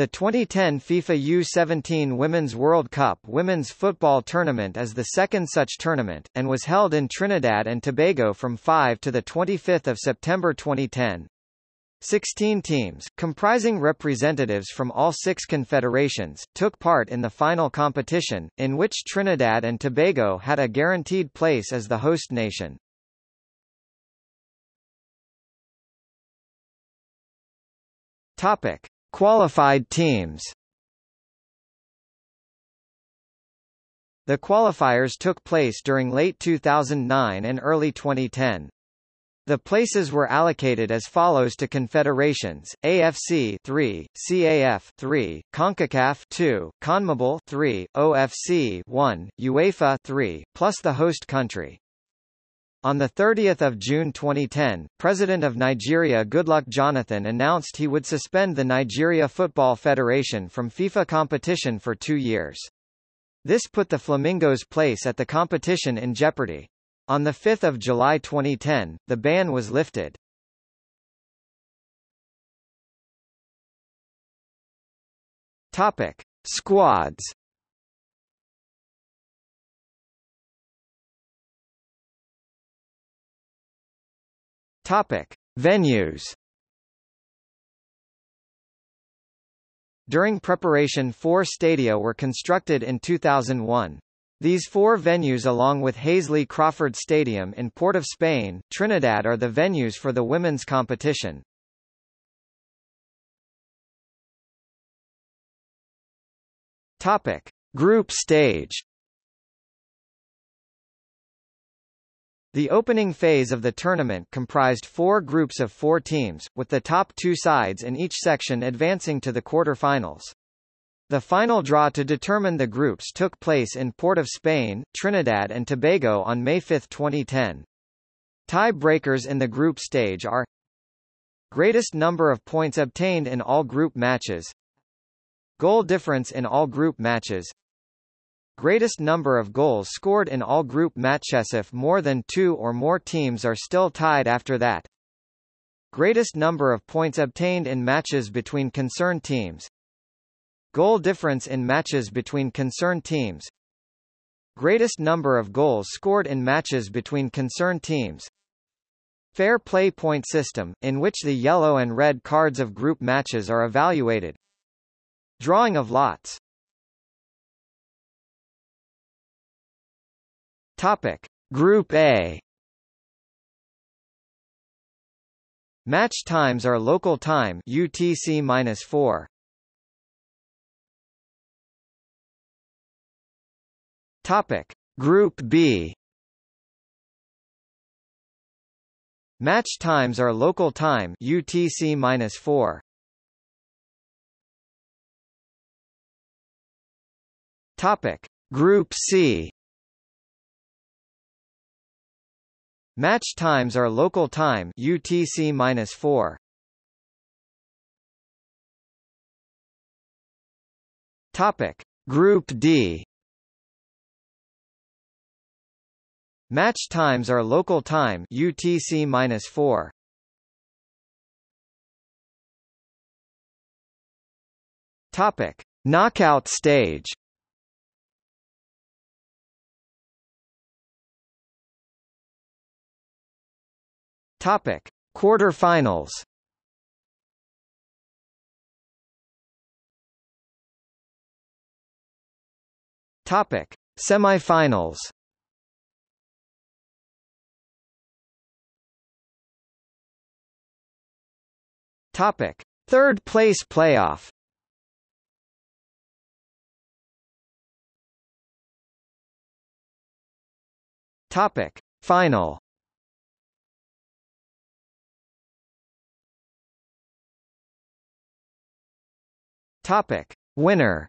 The 2010 FIFA U17 Women's World Cup women's football tournament is the second such tournament, and was held in Trinidad and Tobago from 5 to 25 September 2010. Sixteen teams, comprising representatives from all six confederations, took part in the final competition, in which Trinidad and Tobago had a guaranteed place as the host nation. Topic. Qualified teams The qualifiers took place during late 2009 and early 2010. The places were allocated as follows to confederations: AFC 3, CAF 3, CONCACAF 2, CONMEBOL 3, OFC 1, UEFA 3, plus the host country. On 30 June 2010, President of Nigeria Goodluck Jonathan announced he would suspend the Nigeria Football Federation from FIFA competition for two years. This put the Flamingos' place at the competition in jeopardy. On 5 July 2010, the ban was lifted. Topic. Squads Topic: Venues. During preparation four stadia were constructed in 2001. These four venues along with Hasely Crawford Stadium in Port of Spain, Trinidad are the venues for the women's competition. Topic: Group stage The opening phase of the tournament comprised four groups of four teams, with the top two sides in each section advancing to the quarter-finals. The final draw to determine the groups took place in Port of Spain, Trinidad and Tobago on May 5, 2010. Tie-breakers in the group stage are Greatest number of points obtained in all group matches Goal difference in all group matches Greatest number of goals scored in all group matches if more than two or more teams are still tied after that. Greatest number of points obtained in matches between concerned teams. Goal difference in matches between concerned teams. Greatest number of goals scored in matches between concerned teams. Fair play point system, in which the yellow and red cards of group matches are evaluated. Drawing of lots Topic: Group A. Match times are local time UTC-4. Topic: Group B. Match times are local time UTC-4. Topic: Group C. Match times are local time UTC-4. Topic: Group D. Match times are local time UTC-4. Topic: Knockout stage. Topic: Quarterfinals. Topic: Semifinals. Topic: Third place playoff. Topic: Final. Topic: Winner.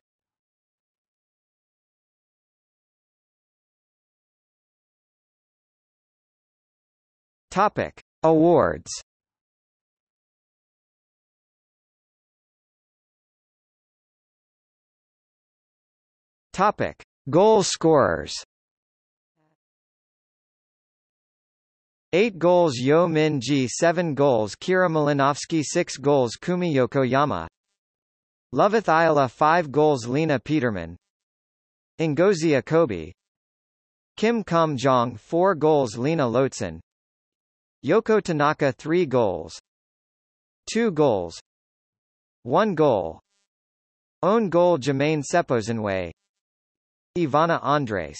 Topic: Awards. Topic: Goal scorers. 8 goals Yeo Min Ji 7 goals Kyra Malinowski 6 goals Kumi Yokoyama Loveth Ayila 5 goals Lena Petermann. Ngozi Okobi. Kim Kum Jong 4 goals Lena Lotzen Yoko Tanaka 3 goals. 2 goals. 1 goal. Own goal Jermaine Seoposenwe Ivana Andres